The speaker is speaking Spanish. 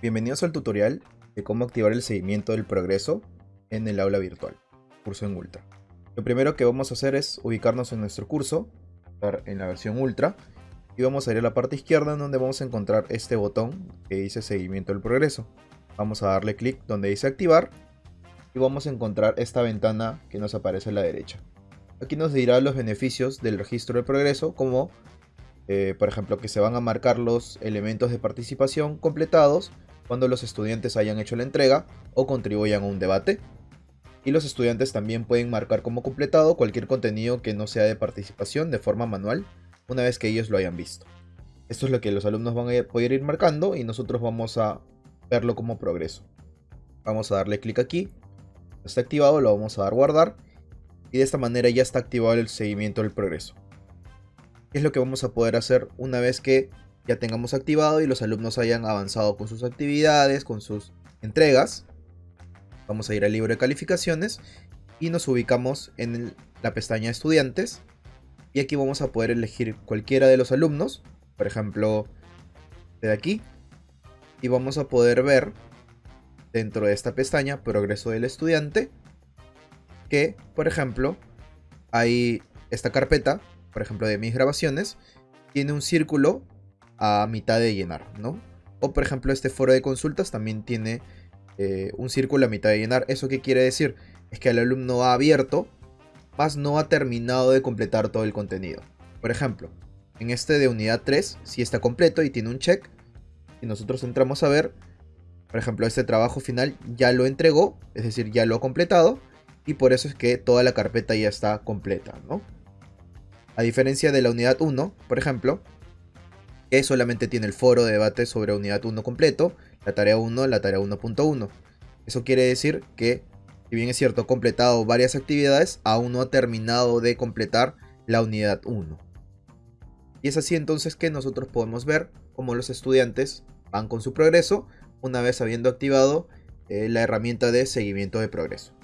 Bienvenidos al tutorial de cómo activar el seguimiento del progreso en el aula virtual, curso en Ultra. Lo primero que vamos a hacer es ubicarnos en nuestro curso, en la versión Ultra, y vamos a ir a la parte izquierda en donde vamos a encontrar este botón que dice seguimiento del progreso. Vamos a darle clic donde dice activar y vamos a encontrar esta ventana que nos aparece a la derecha. Aquí nos dirá los beneficios del registro del progreso como eh, por ejemplo que se van a marcar los elementos de participación completados cuando los estudiantes hayan hecho la entrega o contribuyan a un debate. Y los estudiantes también pueden marcar como completado cualquier contenido que no sea de participación de forma manual una vez que ellos lo hayan visto. Esto es lo que los alumnos van a poder ir marcando y nosotros vamos a verlo como progreso. Vamos a darle clic aquí. Está activado, lo vamos a dar guardar. Y de esta manera ya está activado el seguimiento del progreso. ¿Qué es lo que vamos a poder hacer una vez que ya tengamos activado y los alumnos hayan avanzado con sus actividades, con sus entregas. Vamos a ir al libro de calificaciones y nos ubicamos en la pestaña estudiantes. Y aquí vamos a poder elegir cualquiera de los alumnos, por ejemplo, de aquí. Y vamos a poder ver dentro de esta pestaña progreso del estudiante que, por ejemplo, hay esta carpeta, por ejemplo, de mis grabaciones, tiene un círculo a mitad de llenar, ¿no? O por ejemplo este foro de consultas también tiene eh, un círculo a mitad de llenar. ¿Eso qué quiere decir? Es que el alumno ha abierto, más no ha terminado de completar todo el contenido. Por ejemplo, en este de unidad 3 si está completo y tiene un check. Y nosotros entramos a ver, por ejemplo, este trabajo final ya lo entregó, es decir, ya lo ha completado. Y por eso es que toda la carpeta ya está completa, ¿no? A diferencia de la unidad 1, por ejemplo, que solamente tiene el foro de debate sobre unidad 1 completo, la tarea 1, la tarea 1.1. Eso quiere decir que, si bien es cierto, ha completado varias actividades, aún no ha terminado de completar la unidad 1. Y es así entonces que nosotros podemos ver cómo los estudiantes van con su progreso una vez habiendo activado eh, la herramienta de seguimiento de progreso.